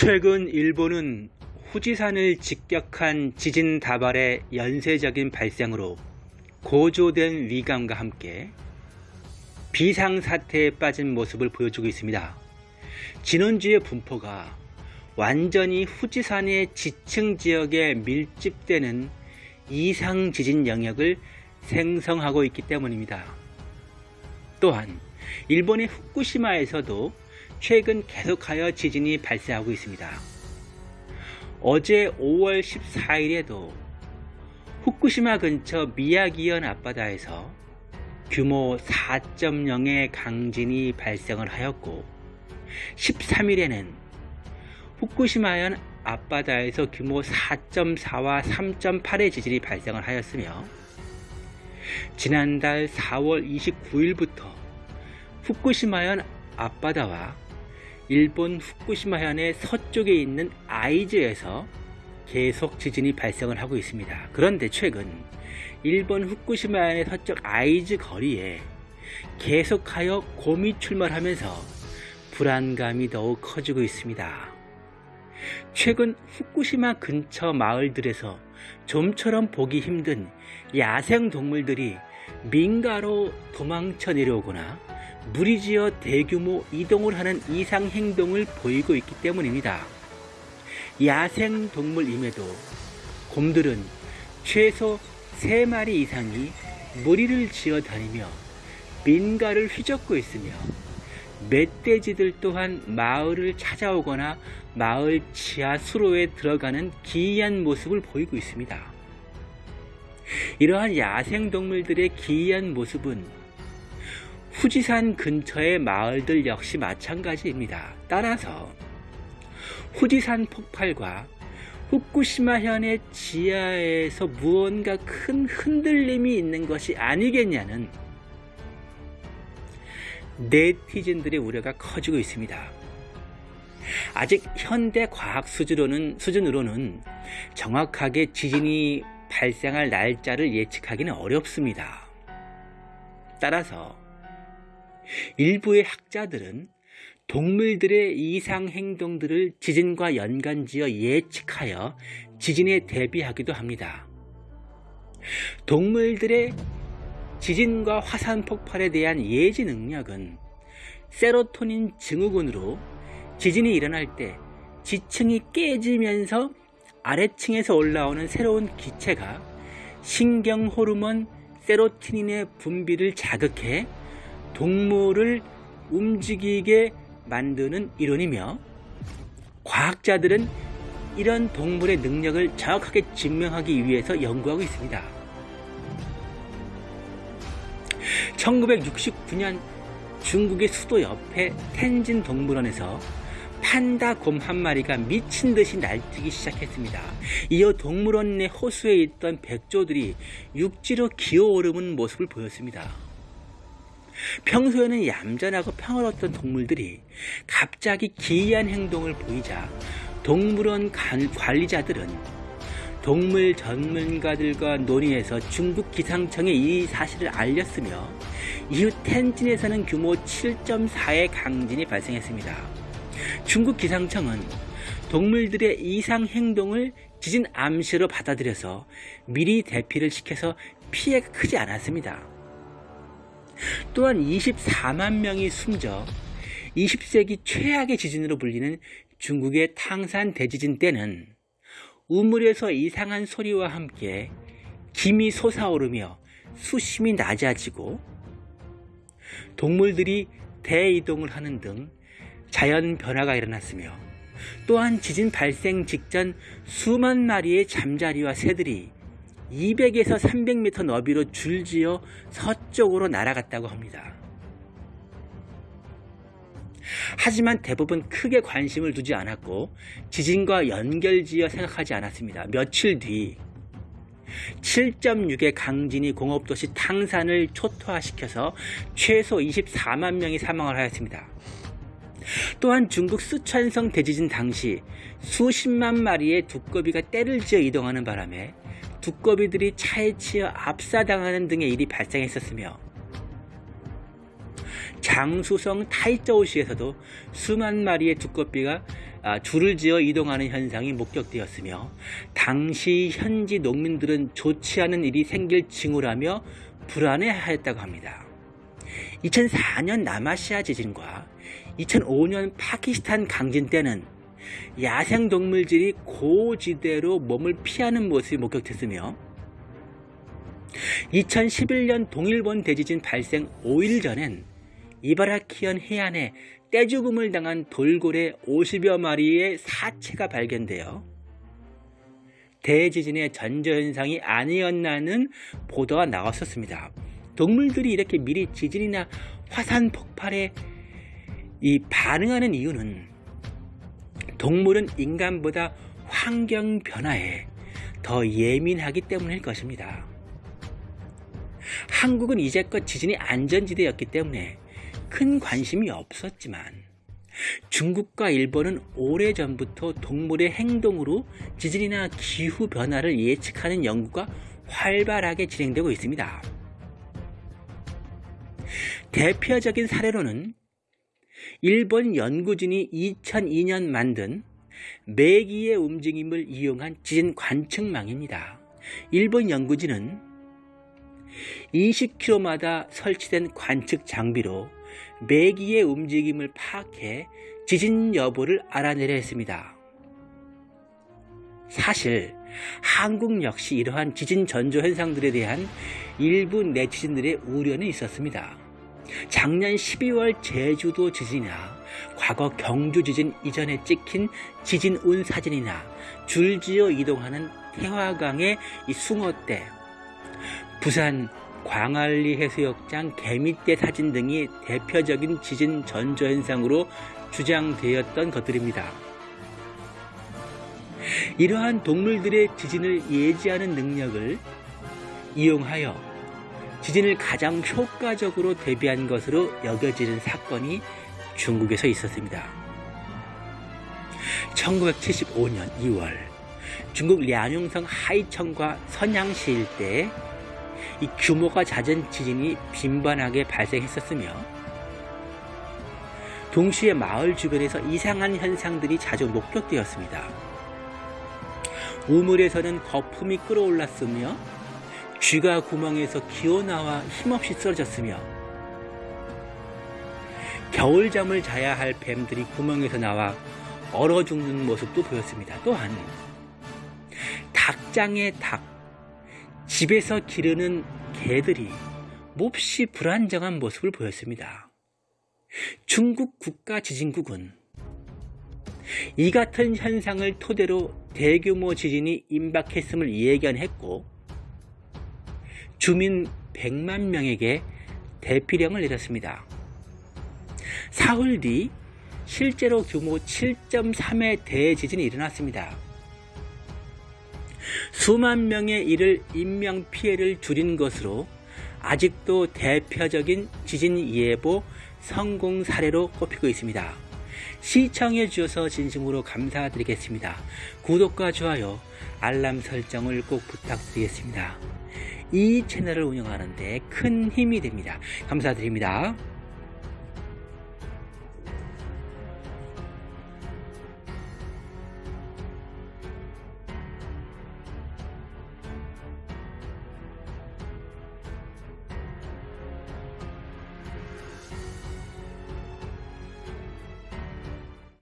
최근 일본은 후지산을 직격한 지진 다발의 연쇄적인 발생으로 고조된 위감과 함께 비상사태에 빠진 모습을 보여주고 있습니다. 지난주의 분포가 완전히 후지산의 지층 지역에 밀집되는 이상 지진 영역을 생성하고 있기 때문입니다. 또한 일본의 후쿠시마에서도 최근 계속하여 지진이 발생하고 있습니다. 어제 5월 14일에도 후쿠시마 근처 미야기현 앞바다에서 규모 4.0의 강진이 발생을 하였고 13일에는 후쿠시마현 앞바다에서 규모 4.4와 3.8의 지진이 발생을 하였으며 지난달 4월 29일부터 후쿠시마현 앞바다와 일본 후쿠시마현의 서쪽에 있는 아이즈에서 계속 지진이 발생을 하고 있습니다. 그런데 최근 일본 후쿠시마현의 서쪽 아이즈 거리에 계속하여 곰이 출몰하면서 불안감이 더욱 커지고 있습니다. 최근 후쿠시마 근처 마을들에서 좀처럼 보기 힘든 야생 동물들이 민가로 도망쳐 내려오거나 무리지어 대규모 이동을 하는 이상 행동을 보이고 있기 때문입니다. 야생 동물임에도 곰들은 최소 3마리 이상이 무리를 지어 다니며 민가를 휘젓고 있으며 멧돼지들 또한 마을을 찾아오거나 마을 지하 수로에 들어가는 기이한 모습을 보이고 있습니다. 이러한 야생동물들의 기이한 모습은 후지산 근처의 마을들 역시 마찬가지입니다. 따라서 후지산 폭발과 후쿠시마현의 지하에서 무언가 큰 흔들림이 있는 것이 아니겠냐는 네티즌들의 우려가 커지고 있습니다. 아직 현대 과학 수준으로는, 수준으로는 정확하게 지진이 발생할 날짜를 예측하기는 어렵습니다. 따라서 일부의 학자들은 동물들의 이상 행동들을 지진과 연관지어 예측하여 지진에 대비하기도 합니다. 동물들의 지진과 화산 폭발에 대한 예지 능력은 세로토닌 증후군으로 지진이 일어날 때 지층이 깨지면서 아래층에서 올라오는 새로운 기체가 신경 호르몬 세로토닌의 분비를 자극해 동물을 움직이게 만드는 이론이며 과학자들은 이런 동물의 능력을 정확하게 증명하기 위해서 연구하고 있습니다. 1969년 중국의 수도 옆에 텐진 동물원에서 판다 곰 한 마리가 미친 듯이 날뛰기 시작했습니다. 이어 동물원 내 호수에 있던 백조들이 육지로 기어오르는 모습을 보였습니다. 평소에는 얌전하고 평화로웠던 동물들이 갑자기 기이한 행동을 보이자 동물원 관리자들은 동물 전문가들과 논의해서 중국 기상청에 이 사실을 알렸으며 이후 텐진에서는 규모 7.4의 강진이 발생했습니다. 중국 기상청은 동물들의 이상 행동을 지진 암시로 받아들여서 미리 대피를 시켜서 피해가 크지 않았습니다. 또한 24만 명이 숨져 20세기 최악의 지진으로 불리는 중국의 탕산 대지진 때는 우물에서 이상한 소리와 함께 김이 솟아오르며 수심이 낮아지고 동물들이 대이동을 하는 등 자연 변화가 일어났으며 또한 지진 발생 직전 수만 마리의 잠자리와 새들이 200에서 300m 너비로 줄지어 서쪽으로 날아갔다고 합니다. 하지만 대부분 크게 관심을 두지 않았고 지진과 연결지어 생각하지 않았습니다. 며칠 뒤 7.6의 강진이 공업도시 탕산을 초토화시켜서 최소 24만 명이 사망을 하였습니다. 또한 중국 쓰촨성 대지진 당시 수십만 마리의 두꺼비가 떼를 지어 이동하는 바람에 두꺼비들이 차에 치여 압사당하는 등의 일이 발생했었으며 장수성 타이저우시에서도 수만 마리의 두꺼비가 아, 줄을 지어 이동하는 현상이 목격되었으며 당시 현지 농민들은 좋지 않은 일이 생길 징후라며 불안해하였다고 합니다. 2004년 남아시아 지진과 2005년 파키스탄 강진 때는 야생 동물들이 고지대로 몸을 피하는 모습이 목격됐으며 2011년 동일본 대지진 발생 5일 전엔 이바라키현 해안에 떼죽음을 당한 돌고래 50여 마리의 사체가 발견되어 대지진의 전조현상이 아니었나는 보도가 나왔었습니다. 동물들이 이렇게 미리 지진이나 화산 폭발에 이 반응하는 이유는 동물은 인간보다 환경 변화에 더 예민하기 때문일 것입니다. 한국은 이제껏 지진이 안전지대였기 때문에 큰 관심이 없었지만 중국과 일본은 오래전부터 동물의 행동으로 지진이나 기후 변화를 예측하는 연구가 활발하게 진행되고 있습니다. 대표적인 사례로는 일본 연구진이 2002년 만든 매기의 움직임을 이용한 지진 관측망입니다. 일본 연구진은 20km마다 설치된 관측 장비로 매기의 움직임을 파악해 지진 여부를 알아내려 했습니다. 사실 한국 역시 이러한 지진 전조 현상들에 대한 일부 네티즌들의 우려는 있었습니다. 작년 12월 제주도 지진이나 과거 경주 지진 이전에 찍힌 지진 운 사진이나 줄지어 이동하는 태화강의 이 숭어대, 부산 광안리 해수욕장 개미떼 사진 등이 대표적인 지진 전조 현상으로 주장되었던 것들입니다. 이러한 동물들의 지진을 예지하는 능력을 이용하여 지진을 가장 효과적으로 대비한 것으로 여겨지는 사건이 중국에서 있었습니다. 1975년 2월 중국 량용성 하이청과 선양시 일대에 이 규모가 잦은 지진이 빈번하게 발생했었으며 동시에 마을 주변에서 이상한 현상들이 자주 목격되었습니다. 우물에서는 거품이 끓어올랐으며 쥐가 구멍에서 기어나와 힘없이 쓰러졌으며 겨울잠을 자야 할 뱀들이 구멍에서 나와 얼어 죽는 모습도 보였습니다. 또한 닭장의 닭, 집에서 기르는 개들이 몹시 불안정한 모습을 보였습니다. 중국 국가지진국은 이 같은 현상을 토대로 대규모 지진이 임박했음을 예견했고 주민 100만 명에게 대피령을 내렸습니다. 사흘 뒤 실제로 규모 7.3의 대지진이 일어났습니다. 수만 명의 이를 인명 피해를 줄인 것으로 아직도 대표적인 지진 예보 성공 사례로 꼽히고 있습니다. 시청해 주셔서 진심으로 감사드리겠습니다. 구독과 좋아요, 알람 설정을 꼭 부탁드리겠습니다. 이 채널을 운영하는 데 큰 힘이 됩니다. 감사드립니다.